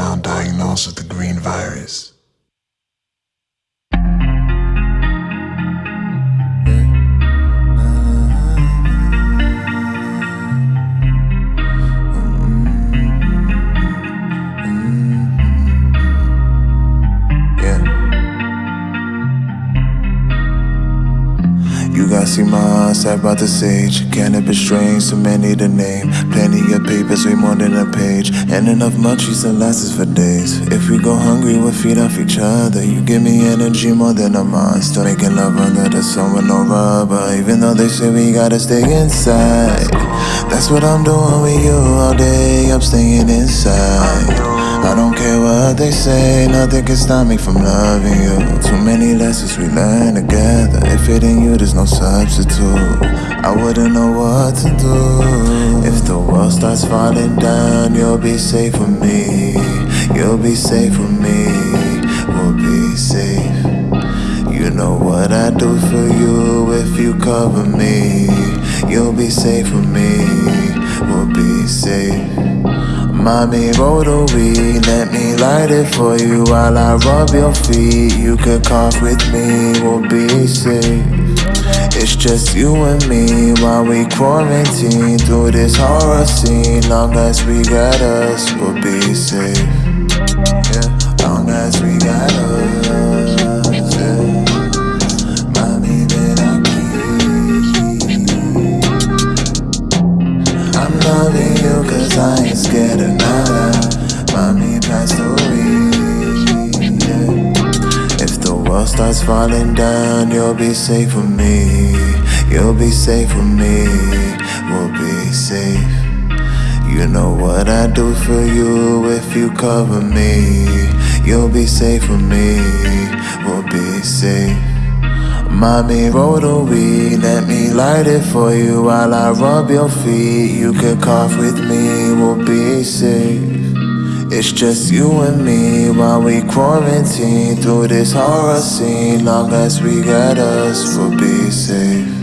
now diagnosed with the green virus. See my eyes sat by the sage. Cannabis strains, too many to name. Plenty of papers, way more than a page. And enough munchies that lasts for days. If we go hungry, we'll feed off each other. You give me energy more than a monster. Making love under the sun with no rubber. Even though they say we gotta stay inside. That's what I'm doing with you all day. I'm staying inside. I don't care what they say, nothing can stop me from loving you. Too many lessons we learned together. If it ain't you, there's no substitute. I wouldn't know what to do. If the world starts falling down, you'll be safe with me. You'll be safe with me. We'll be safe. You know what I do for you if you cover me. You'll be safe with me. We'll be safe. Mommy, roll the weed, let me light it for you while I rub your feet. You could cough with me, we'll be safe. It's just you and me while we quarantine through this horror scene. Long as we got us, we'll be safe. I'm loving you cause I ain't scared of nada. Mommy passed away. If the world starts falling down, you'll be safe with me. You'll be safe with me. We'll be safe. You know what I do for you if you cover me. You'll be safe with me. We'll be safe. Mommy, roll the weed, let me light it for you while I rub your feet. You could cough with me, we'll be safe. It's just you and me while we quarantine through this horror scene. Long as we got us, we'll be safe.